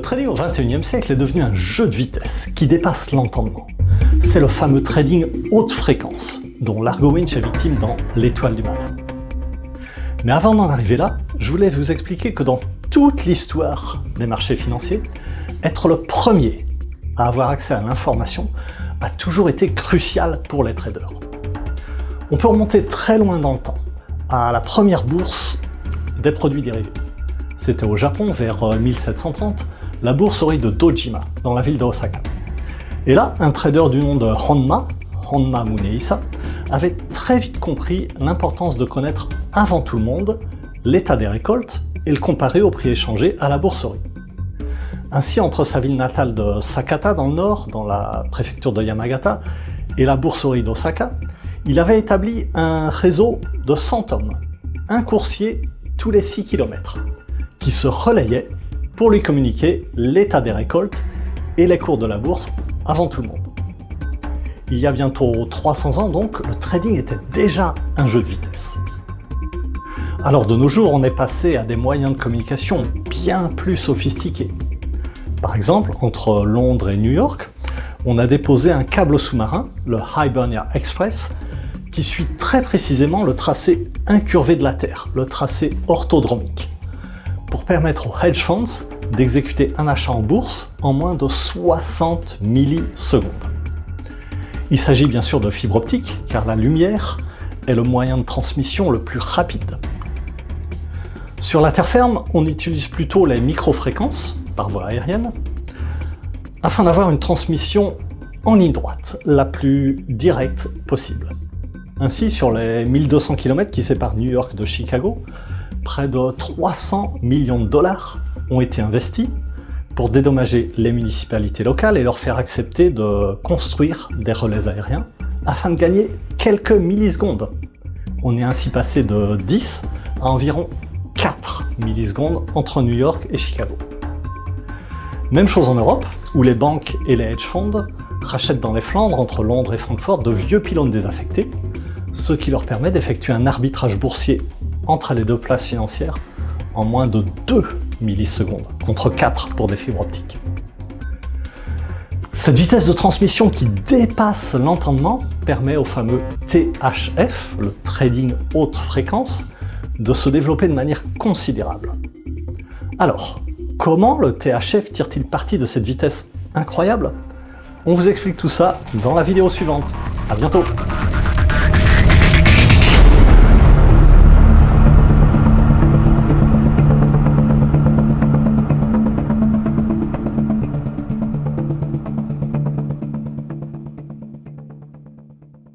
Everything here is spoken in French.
trading au 21e siècle est devenu un jeu de vitesse qui dépasse l'entendement. C'est le fameux trading haute fréquence, dont Largo Winch est victime dans L'étoile du matin. Mais avant d'en arriver là, je voulais vous expliquer que dans toute l'histoire des marchés financiers, être le premier à avoir accès à l'information a toujours été crucial pour les traders. On peut remonter très loin dans le temps, à la première bourse des produits dérivés. C'était au Japon, vers 1730, euh, la bourserie de Dojima, dans la ville d'Osaka. Et là, un trader du nom de Honma, Honma Muneisa, avait très vite compris l'importance de connaître avant tout le monde l'état des récoltes et le comparer au prix échangé à la bourserie. Ainsi, entre sa ville natale de Sakata dans le nord, dans la préfecture de Yamagata, et la bourserie d'Osaka, il avait établi un réseau de 100 hommes, un coursier tous les 6 km, qui se relayait pour lui communiquer l'état des récoltes et les cours de la bourse avant tout le monde. Il y a bientôt 300 ans donc, le trading était déjà un jeu de vitesse. Alors de nos jours, on est passé à des moyens de communication bien plus sophistiqués. Par exemple, entre Londres et New York, on a déposé un câble sous-marin, le Hibernia Express, qui suit très précisément le tracé incurvé de la Terre, le tracé orthodromique, pour permettre aux hedge funds d'exécuter un achat en bourse en moins de 60 millisecondes. Il s'agit bien sûr de fibre optique, car la lumière est le moyen de transmission le plus rapide. Sur la terre ferme, on utilise plutôt les microfréquences, par voie aérienne, afin d'avoir une transmission en ligne droite, la plus directe possible. Ainsi, sur les 1200 km qui séparent New York de Chicago, près de 300 millions de dollars ont été investis pour dédommager les municipalités locales et leur faire accepter de construire des relais aériens afin de gagner quelques millisecondes. On est ainsi passé de 10 à environ 4 millisecondes entre New York et Chicago. Même chose en Europe, où les banques et les hedge funds rachètent dans les Flandres, entre Londres et Francfort, de vieux pylônes désaffectés, ce qui leur permet d'effectuer un arbitrage boursier entre les deux places financières en moins de 2 millisecondes, contre 4 pour des fibres optiques. Cette vitesse de transmission qui dépasse l'entendement permet au fameux THF, le trading haute fréquence, de se développer de manière considérable. Alors, comment le THF tire-t-il parti de cette vitesse incroyable? On vous explique tout ça dans la vidéo suivante. À bientôt